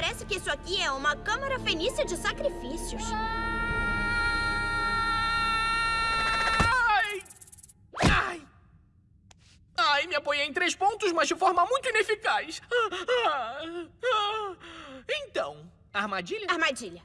parece que isso aqui é uma câmara fenícia de sacrifícios. Ai! Ai! Ai, me apoiei em três pontos, mas de forma muito ineficaz. Ah, ah, ah. Então, armadilha? Armadilha.